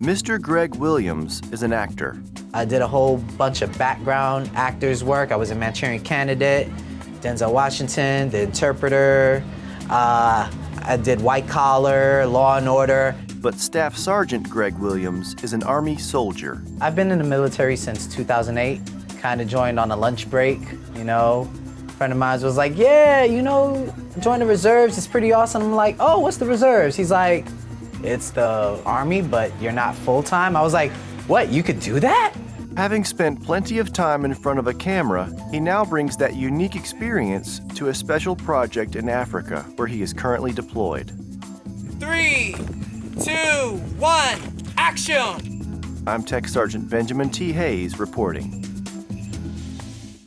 Mr. Greg Williams is an actor. I did a whole bunch of background actors work. I was a Manchurian Candidate, Denzel Washington, The Interpreter. Uh, I did White Collar, Law and Order. But Staff Sergeant Greg Williams is an Army soldier. I've been in the military since 2008. Kind of joined on a lunch break, you know. A friend of mine was like, yeah, you know, join the reserves, it's pretty awesome. I'm like, oh, what's the reserves? He's like, it's the Army, but you're not full-time. I was like, what, you could do that? Having spent plenty of time in front of a camera, he now brings that unique experience to a special project in Africa where he is currently deployed. Three, two, one, action! I'm Tech Sergeant Benjamin T. Hayes reporting.